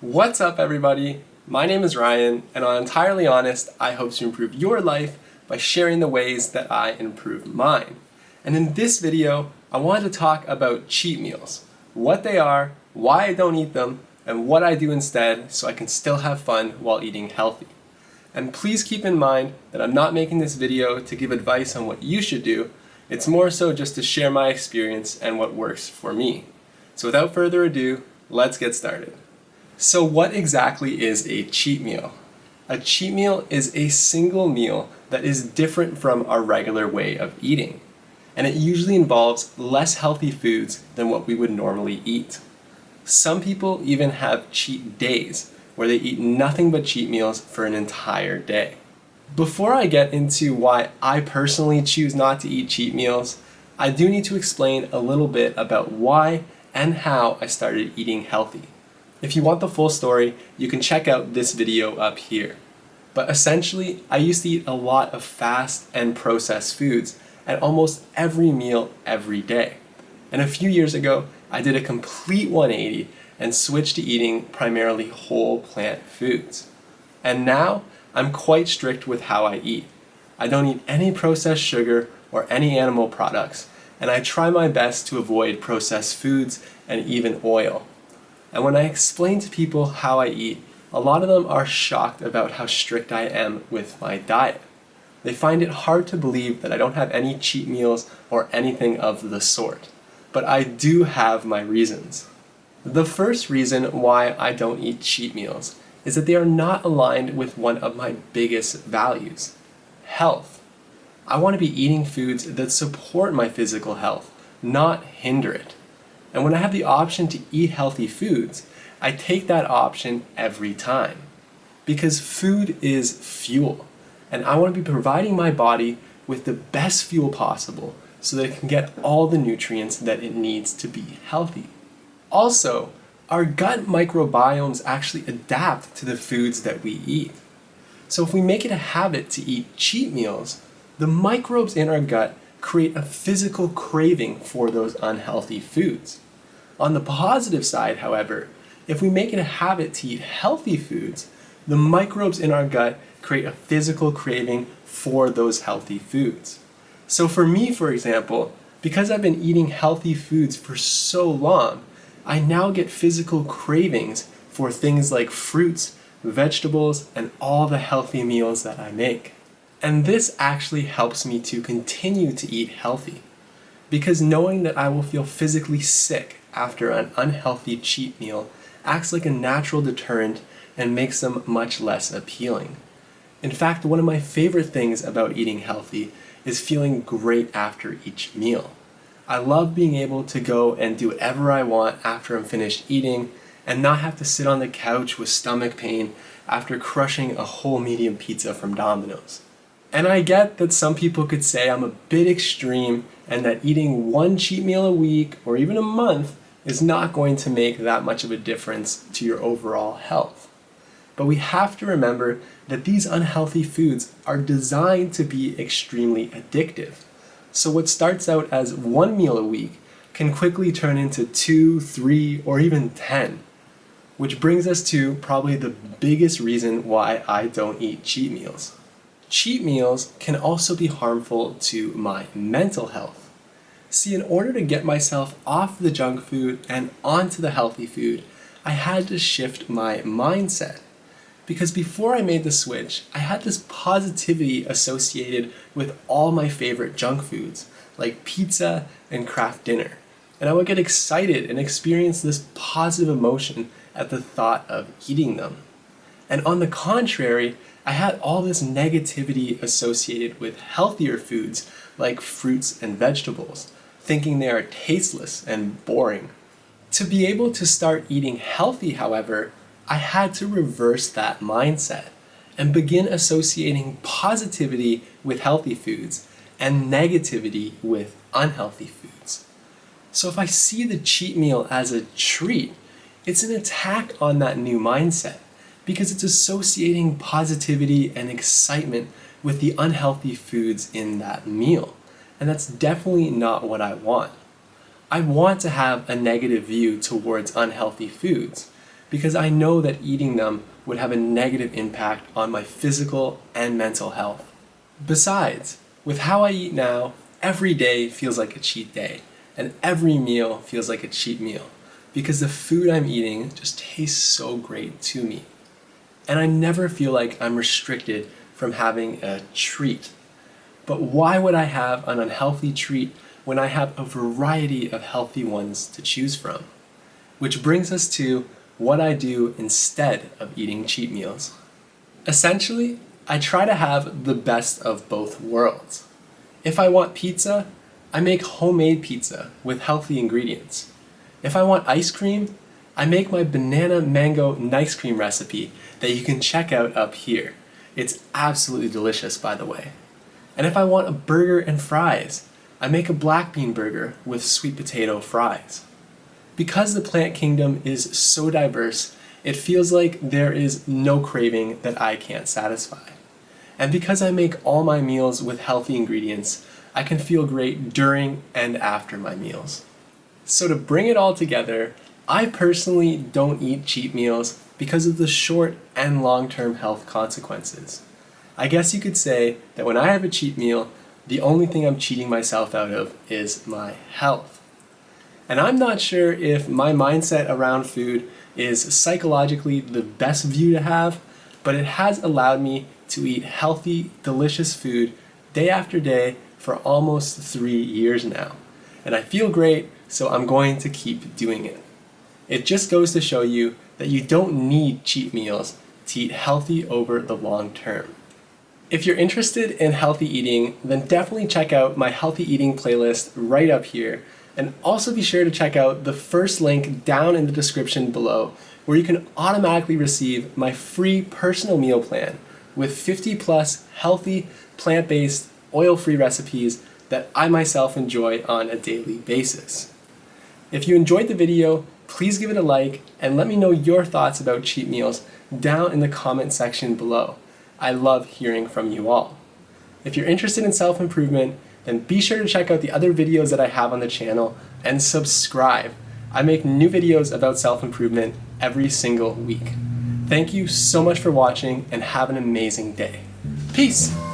What's up everybody? My name is Ryan and on Entirely Honest, I hope to improve your life by sharing the ways that I improve mine. And in this video, I wanted to talk about cheat meals, what they are, why I don't eat them, and what I do instead so I can still have fun while eating healthy. And please keep in mind that I'm not making this video to give advice on what you should do, it's more so just to share my experience and what works for me. So without further ado, let's get started. So what exactly is a cheat meal? A cheat meal is a single meal that is different from our regular way of eating. And it usually involves less healthy foods than what we would normally eat. Some people even have cheat days, where they eat nothing but cheat meals for an entire day. Before I get into why I personally choose not to eat cheat meals, I do need to explain a little bit about why and how I started eating healthy. If you want the full story, you can check out this video up here. But essentially, I used to eat a lot of fast and processed foods at almost every meal every day. And a few years ago, I did a complete 180 and switched to eating primarily whole plant foods. And now, I'm quite strict with how I eat. I don't eat any processed sugar or any animal products, and I try my best to avoid processed foods and even oil. And when I explain to people how I eat, a lot of them are shocked about how strict I am with my diet. They find it hard to believe that I don't have any cheat meals or anything of the sort. But I do have my reasons. The first reason why I don't eat cheat meals is that they are not aligned with one of my biggest values, health. I want to be eating foods that support my physical health, not hinder it. And when I have the option to eat healthy foods, I take that option every time. Because food is fuel, and I want to be providing my body with the best fuel possible so that it can get all the nutrients that it needs to be healthy. Also, our gut microbiomes actually adapt to the foods that we eat. So if we make it a habit to eat cheat meals, the microbes in our gut create a physical craving for those unhealthy foods. On the positive side, however, if we make it a habit to eat healthy foods, the microbes in our gut create a physical craving for those healthy foods. So for me, for example, because I've been eating healthy foods for so long, I now get physical cravings for things like fruits, vegetables, and all the healthy meals that I make. And this actually helps me to continue to eat healthy. Because knowing that I will feel physically sick after an unhealthy cheat meal acts like a natural deterrent and makes them much less appealing. In fact, one of my favorite things about eating healthy is feeling great after each meal. I love being able to go and do whatever I want after I'm finished eating and not have to sit on the couch with stomach pain after crushing a whole medium pizza from Domino's. And I get that some people could say I'm a bit extreme and that eating one cheat meal a week or even a month is not going to make that much of a difference to your overall health. But we have to remember that these unhealthy foods are designed to be extremely addictive. So what starts out as one meal a week can quickly turn into two, three, or even 10. Which brings us to probably the biggest reason why I don't eat cheat meals. Cheat meals can also be harmful to my mental health. See, in order to get myself off the junk food and onto the healthy food, I had to shift my mindset. Because before I made the switch, I had this positivity associated with all my favorite junk foods, like pizza and Kraft Dinner. And I would get excited and experience this positive emotion at the thought of eating them. And on the contrary, I had all this negativity associated with healthier foods like fruits and vegetables, thinking they are tasteless and boring. To be able to start eating healthy, however, I had to reverse that mindset and begin associating positivity with healthy foods and negativity with unhealthy foods. So if I see the cheat meal as a treat, it's an attack on that new mindset because it's associating positivity and excitement with the unhealthy foods in that meal. And that's definitely not what I want. I want to have a negative view towards unhealthy foods because I know that eating them would have a negative impact on my physical and mental health. Besides, with how I eat now, every day feels like a cheat day, and every meal feels like a cheat meal, because the food I'm eating just tastes so great to me. And I never feel like I'm restricted from having a treat. But why would I have an unhealthy treat when I have a variety of healthy ones to choose from? Which brings us to what I do instead of eating cheat meals. Essentially, I try to have the best of both worlds. If I want pizza, I make homemade pizza with healthy ingredients. If I want ice cream, I make my banana mango nice cream recipe that you can check out up here. It's absolutely delicious, by the way. And if I want a burger and fries, I make a black bean burger with sweet potato fries. Because the plant kingdom is so diverse, it feels like there is no craving that I can't satisfy. And because I make all my meals with healthy ingredients, I can feel great during and after my meals. So to bring it all together, I personally don't eat cheat meals because of the short and long-term health consequences. I guess you could say that when I have a cheat meal, the only thing I'm cheating myself out of is my health. And I'm not sure if my mindset around food is psychologically the best view to have, but it has allowed me to eat healthy, delicious food day after day for almost three years now. And I feel great, so I'm going to keep doing it. It just goes to show you that you don't need cheat meals to eat healthy over the long term. If you're interested in healthy eating, then definitely check out my healthy eating playlist right up here. And also be sure to check out the first link down in the description below where you can automatically receive my free personal meal plan with 50 plus healthy, plant-based, oil-free recipes that I myself enjoy on a daily basis. If you enjoyed the video, please give it a like and let me know your thoughts about cheat meals down in the comment section below. I love hearing from you all. If you're interested in self-improvement, then be sure to check out the other videos that I have on the channel and subscribe. I make new videos about self-improvement every single week. Thank you so much for watching and have an amazing day. Peace!